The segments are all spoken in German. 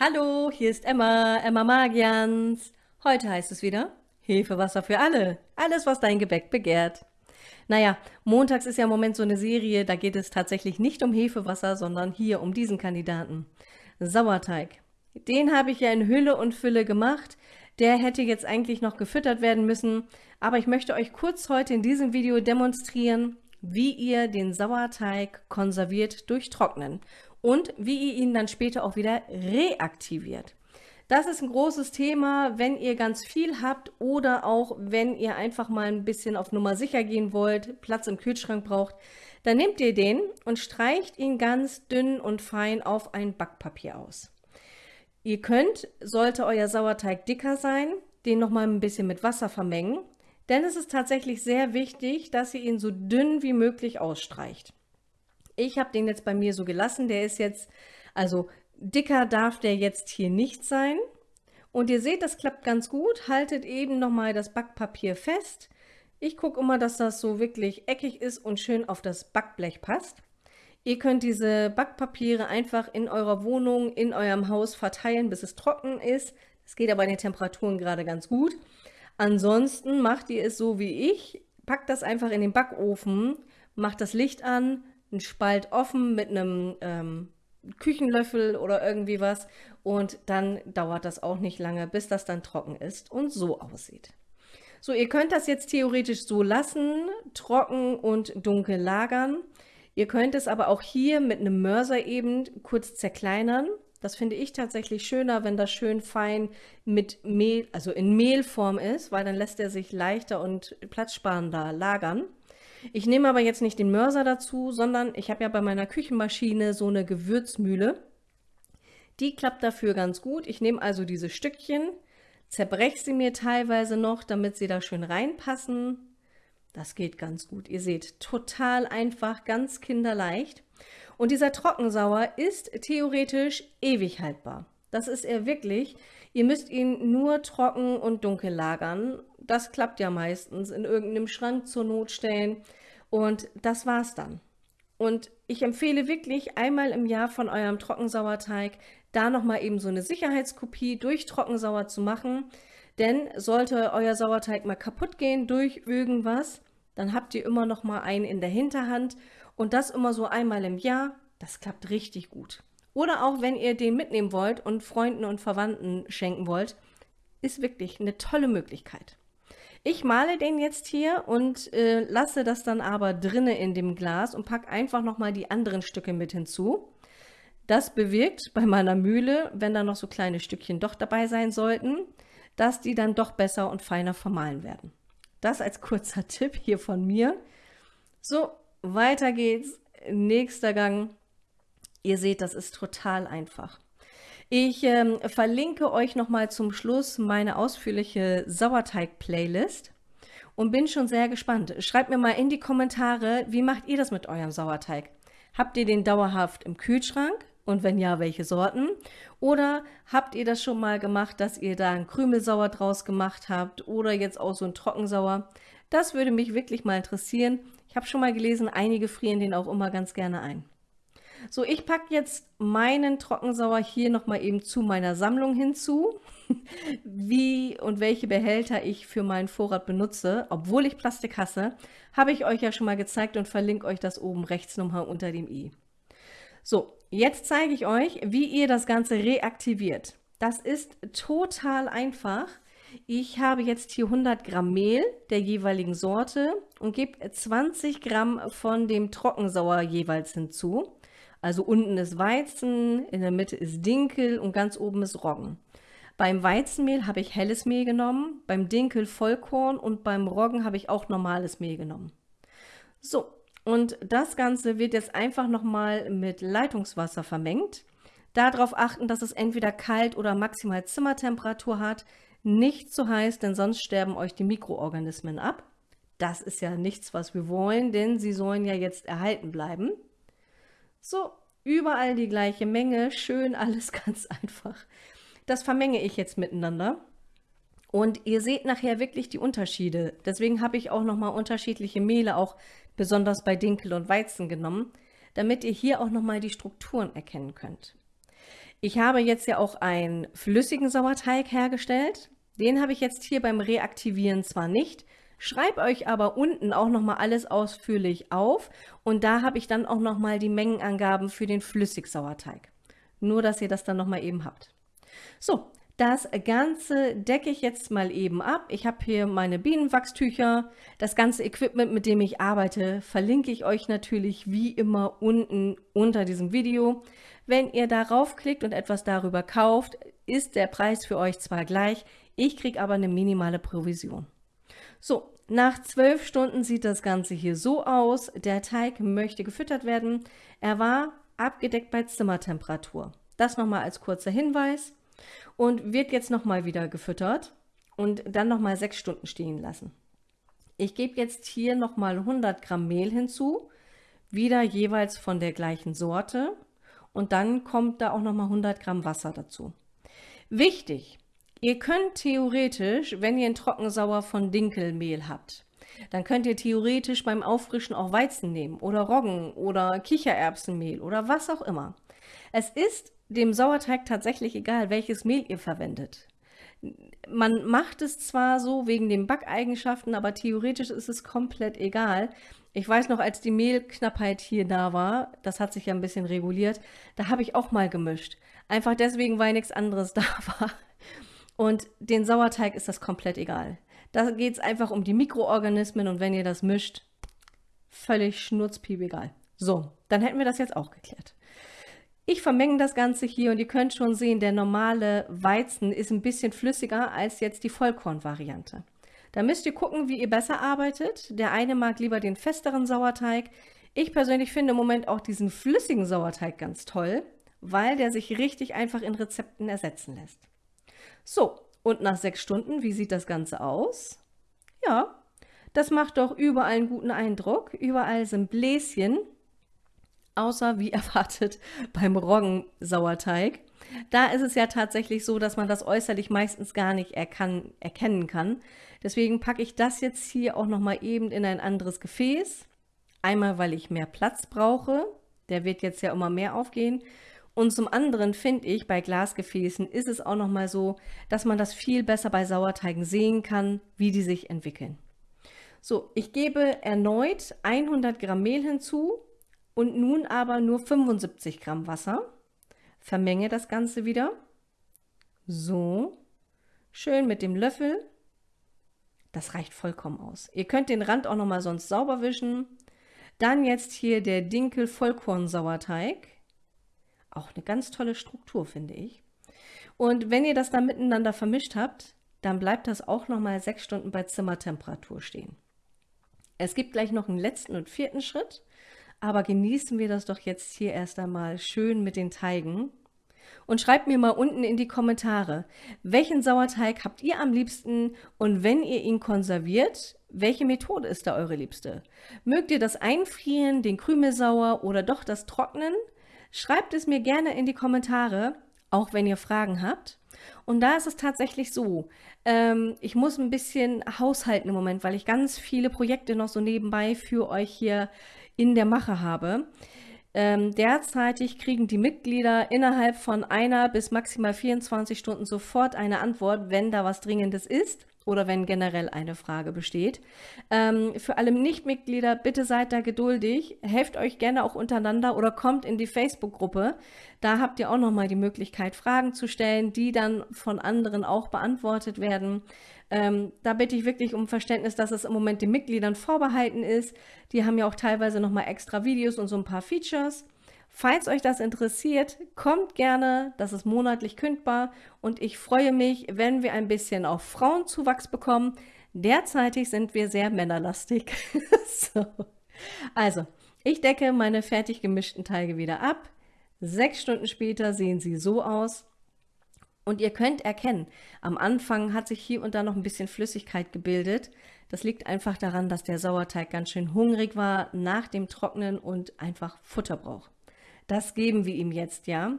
Hallo, hier ist Emma, Emma Magians. Heute heißt es wieder Hefewasser für alle. Alles, was dein Gebäck begehrt. Naja, montags ist ja im Moment so eine Serie, da geht es tatsächlich nicht um Hefewasser, sondern hier um diesen Kandidaten. Sauerteig. Den habe ich ja in Hülle und Fülle gemacht. Der hätte jetzt eigentlich noch gefüttert werden müssen, aber ich möchte euch kurz heute in diesem Video demonstrieren, wie ihr den Sauerteig konserviert durch Trocknen und wie ihr ihn dann später auch wieder reaktiviert. Das ist ein großes Thema, wenn ihr ganz viel habt oder auch wenn ihr einfach mal ein bisschen auf Nummer sicher gehen wollt, Platz im Kühlschrank braucht, dann nehmt ihr den und streicht ihn ganz dünn und fein auf ein Backpapier aus. Ihr könnt, sollte euer Sauerteig dicker sein, den nochmal ein bisschen mit Wasser vermengen, denn es ist tatsächlich sehr wichtig, dass ihr ihn so dünn wie möglich ausstreicht. Ich habe den jetzt bei mir so gelassen. Der ist jetzt, also dicker darf der jetzt hier nicht sein. Und ihr seht, das klappt ganz gut. Haltet eben nochmal das Backpapier fest. Ich gucke immer, dass das so wirklich eckig ist und schön auf das Backblech passt. Ihr könnt diese Backpapiere einfach in eurer Wohnung, in eurem Haus verteilen, bis es trocken ist. Das geht aber in den Temperaturen gerade ganz gut. Ansonsten macht ihr es so wie ich. Packt das einfach in den Backofen, macht das Licht an, einen Spalt offen mit einem ähm, Küchenlöffel oder irgendwie was und dann dauert das auch nicht lange, bis das dann trocken ist und so aussieht. So, ihr könnt das jetzt theoretisch so lassen, trocken und dunkel lagern. Ihr könnt es aber auch hier mit einem Mörser eben kurz zerkleinern. Das finde ich tatsächlich schöner, wenn das schön fein mit Mehl, also in Mehlform ist, weil dann lässt er sich leichter und platzsparender lagern. Ich nehme aber jetzt nicht den Mörser dazu, sondern ich habe ja bei meiner Küchenmaschine so eine Gewürzmühle. Die klappt dafür ganz gut. Ich nehme also diese Stückchen, zerbreche sie mir teilweise noch, damit sie da schön reinpassen. Das geht ganz gut. Ihr seht, total einfach, ganz kinderleicht. Und dieser Trockensauer ist theoretisch ewig haltbar. Das ist er wirklich. Ihr müsst ihn nur trocken und dunkel lagern. Das klappt ja meistens. In irgendeinem Schrank zur Not stellen. Und das war's dann. Und ich empfehle wirklich einmal im Jahr von eurem Trockensauerteig da nochmal eben so eine Sicherheitskopie durch Trockensauer zu machen. Denn sollte euer Sauerteig mal kaputt gehen durch irgendwas, dann habt ihr immer noch mal einen in der Hinterhand und das immer so einmal im Jahr. Das klappt richtig gut. Oder auch, wenn ihr den mitnehmen wollt und Freunden und Verwandten schenken wollt, ist wirklich eine tolle Möglichkeit. Ich male den jetzt hier und äh, lasse das dann aber drinnen in dem Glas und packe einfach nochmal die anderen Stücke mit hinzu. Das bewirkt bei meiner Mühle, wenn da noch so kleine Stückchen doch dabei sein sollten, dass die dann doch besser und feiner vermahlen werden. Das als kurzer Tipp hier von mir. So, weiter geht's. Nächster Gang. Ihr seht, das ist total einfach. Ich ähm, verlinke euch nochmal zum Schluss meine ausführliche Sauerteig-Playlist und bin schon sehr gespannt. Schreibt mir mal in die Kommentare, wie macht ihr das mit eurem Sauerteig? Habt ihr den dauerhaft im Kühlschrank? Und wenn ja, welche Sorten? Oder habt ihr das schon mal gemacht, dass ihr da einen Krümelsauer draus gemacht habt oder jetzt auch so ein Trockensauer? Das würde mich wirklich mal interessieren. Ich habe schon mal gelesen, einige frieren den auch immer ganz gerne ein. So, ich packe jetzt meinen Trockensauer hier nochmal eben zu meiner Sammlung hinzu, wie und welche Behälter ich für meinen Vorrat benutze. Obwohl ich Plastik hasse, habe ich euch ja schon mal gezeigt und verlinke euch das oben rechts nochmal unter dem i. So, jetzt zeige ich euch, wie ihr das Ganze reaktiviert. Das ist total einfach. Ich habe jetzt hier 100 Gramm Mehl der jeweiligen Sorte und gebe 20 Gramm von dem Trockensauer jeweils hinzu. Also unten ist Weizen, in der Mitte ist Dinkel und ganz oben ist Roggen. Beim Weizenmehl habe ich helles Mehl genommen, beim Dinkel Vollkorn und beim Roggen habe ich auch normales Mehl genommen. So, und das Ganze wird jetzt einfach nochmal mit Leitungswasser vermengt. Darauf achten, dass es entweder kalt oder maximal Zimmertemperatur hat. Nicht zu heiß, denn sonst sterben euch die Mikroorganismen ab. Das ist ja nichts, was wir wollen, denn sie sollen ja jetzt erhalten bleiben. So, überall die gleiche Menge, schön alles ganz einfach. Das vermenge ich jetzt miteinander. Und ihr seht nachher wirklich die Unterschiede. Deswegen habe ich auch nochmal unterschiedliche Mehle, auch besonders bei Dinkel und Weizen genommen, damit ihr hier auch nochmal die Strukturen erkennen könnt. Ich habe jetzt ja auch einen flüssigen Sauerteig hergestellt. Den habe ich jetzt hier beim Reaktivieren zwar nicht, schreibe euch aber unten auch nochmal alles ausführlich auf und da habe ich dann auch nochmal die Mengenangaben für den Flüssigsauerteig. Nur, dass ihr das dann nochmal eben habt. So, das Ganze decke ich jetzt mal eben ab. Ich habe hier meine Bienenwachstücher. Das ganze Equipment, mit dem ich arbeite, verlinke ich euch natürlich wie immer unten unter diesem Video. Wenn ihr darauf klickt und etwas darüber kauft, ist der Preis für euch zwar gleich, ich kriege aber eine minimale Provision. So, nach zwölf Stunden sieht das Ganze hier so aus. Der Teig möchte gefüttert werden. Er war abgedeckt bei Zimmertemperatur. Das nochmal als kurzer Hinweis und wird jetzt nochmal wieder gefüttert und dann nochmal sechs Stunden stehen lassen. Ich gebe jetzt hier nochmal 100 Gramm Mehl hinzu, wieder jeweils von der gleichen Sorte und dann kommt da auch nochmal 100 Gramm Wasser dazu. Wichtig, ihr könnt theoretisch, wenn ihr ein Trockensauer von Dinkelmehl habt, dann könnt ihr theoretisch beim Auffrischen auch Weizen nehmen oder Roggen oder Kichererbsenmehl oder was auch immer. Es ist dem Sauerteig tatsächlich egal, welches Mehl ihr verwendet. Man macht es zwar so wegen den Backeigenschaften, aber theoretisch ist es komplett egal. Ich weiß noch, als die Mehlknappheit hier da war, das hat sich ja ein bisschen reguliert, da habe ich auch mal gemischt. Einfach deswegen, weil nichts anderes da war. Und den Sauerteig ist das komplett egal. Da geht es einfach um die Mikroorganismen und wenn ihr das mischt, völlig schnurzpiep egal. So, dann hätten wir das jetzt auch geklärt. Ich vermenge das Ganze hier und ihr könnt schon sehen, der normale Weizen ist ein bisschen flüssiger als jetzt die Vollkornvariante. Da müsst ihr gucken, wie ihr besser arbeitet. Der eine mag lieber den festeren Sauerteig. Ich persönlich finde im Moment auch diesen flüssigen Sauerteig ganz toll, weil der sich richtig einfach in Rezepten ersetzen lässt. So, und nach sechs Stunden, wie sieht das Ganze aus? Ja, das macht doch überall einen guten Eindruck. Überall sind Bläschen, außer wie erwartet beim Roggensauerteig. Da ist es ja tatsächlich so, dass man das äußerlich meistens gar nicht erkan erkennen kann. Deswegen packe ich das jetzt hier auch nochmal eben in ein anderes Gefäß. Einmal, weil ich mehr Platz brauche. Der wird jetzt ja immer mehr aufgehen. Und zum anderen finde ich, bei Glasgefäßen ist es auch nochmal so, dass man das viel besser bei Sauerteigen sehen kann, wie die sich entwickeln. So, ich gebe erneut 100 Gramm Mehl hinzu und nun aber nur 75 Gramm Wasser. Vermenge das Ganze wieder. So, schön mit dem Löffel. Das reicht vollkommen aus. Ihr könnt den Rand auch nochmal sonst sauber wischen. Dann jetzt hier der Dinkel Vollkorn-Sauerteig. Auch eine ganz tolle Struktur, finde ich. Und wenn ihr das dann miteinander vermischt habt, dann bleibt das auch nochmal sechs Stunden bei Zimmertemperatur stehen. Es gibt gleich noch einen letzten und vierten Schritt. Aber genießen wir das doch jetzt hier erst einmal schön mit den Teigen. Und schreibt mir mal unten in die Kommentare, welchen Sauerteig habt ihr am liebsten und wenn ihr ihn konserviert, welche Methode ist da eure liebste? Mögt ihr das Einfrieren, den Krümelsauer oder doch das Trocknen? Schreibt es mir gerne in die Kommentare, auch wenn ihr Fragen habt. Und da ist es tatsächlich so, ähm, ich muss ein bisschen haushalten im Moment, weil ich ganz viele Projekte noch so nebenbei für euch hier in der Mache habe. Ähm, derzeitig kriegen die Mitglieder innerhalb von einer bis maximal 24 Stunden sofort eine Antwort, wenn da was Dringendes ist oder wenn generell eine Frage besteht. Ähm, für alle Nichtmitglieder, bitte seid da geduldig, helft euch gerne auch untereinander oder kommt in die Facebook-Gruppe. Da habt ihr auch nochmal die Möglichkeit, Fragen zu stellen, die dann von anderen auch beantwortet werden. Ähm, da bitte ich wirklich um Verständnis, dass es im Moment den Mitgliedern vorbehalten ist. Die haben ja auch teilweise nochmal extra Videos und so ein paar Features. Falls euch das interessiert, kommt gerne, das ist monatlich kündbar und ich freue mich, wenn wir ein bisschen auf Frauenzuwachs bekommen. Derzeitig sind wir sehr männerlastig. so. Also, ich decke meine fertig gemischten Teige wieder ab. Sechs Stunden später sehen sie so aus. Und ihr könnt erkennen, am Anfang hat sich hier und da noch ein bisschen Flüssigkeit gebildet. Das liegt einfach daran, dass der Sauerteig ganz schön hungrig war nach dem Trocknen und einfach Futter braucht. Das geben wir ihm jetzt, ja.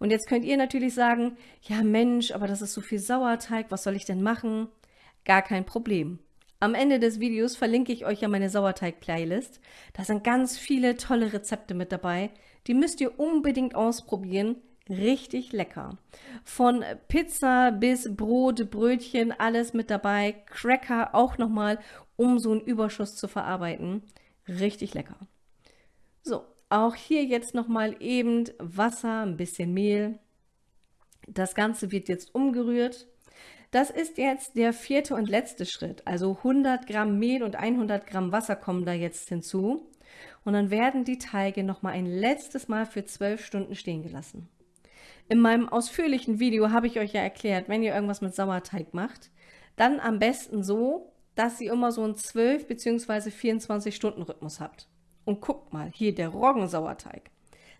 Und jetzt könnt ihr natürlich sagen, ja Mensch, aber das ist so viel Sauerteig, was soll ich denn machen? Gar kein Problem. Am Ende des Videos verlinke ich euch ja meine Sauerteig-Playlist. Da sind ganz viele tolle Rezepte mit dabei. Die müsst ihr unbedingt ausprobieren richtig lecker. Von Pizza bis Brot, Brötchen, alles mit dabei. Cracker auch nochmal, um so einen Überschuss zu verarbeiten. Richtig lecker. So, auch hier jetzt nochmal eben Wasser, ein bisschen Mehl. Das Ganze wird jetzt umgerührt. Das ist jetzt der vierte und letzte Schritt. Also 100 Gramm Mehl und 100 Gramm Wasser kommen da jetzt hinzu. Und dann werden die Teige nochmal ein letztes Mal für 12 Stunden stehen gelassen. In meinem ausführlichen Video habe ich euch ja erklärt, wenn ihr irgendwas mit Sauerteig macht, dann am besten so, dass ihr immer so einen 12 bzw. 24 Stunden Rhythmus habt. Und guckt mal, hier der Roggensauerteig.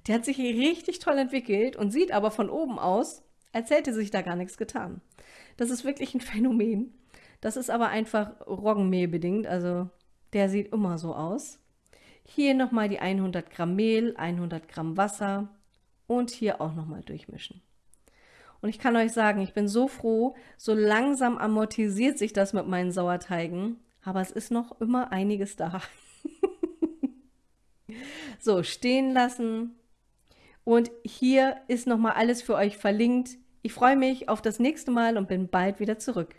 Der hat sich richtig toll entwickelt und sieht aber von oben aus, als hätte sich da gar nichts getan. Das ist wirklich ein Phänomen. Das ist aber einfach Roggenmehl bedingt, also der sieht immer so aus. Hier nochmal die 100 Gramm Mehl, 100 Gramm Wasser, und hier auch nochmal durchmischen. Und ich kann euch sagen, ich bin so froh, so langsam amortisiert sich das mit meinen Sauerteigen, aber es ist noch immer einiges da. so, stehen lassen. Und hier ist nochmal alles für euch verlinkt. Ich freue mich auf das nächste Mal und bin bald wieder zurück.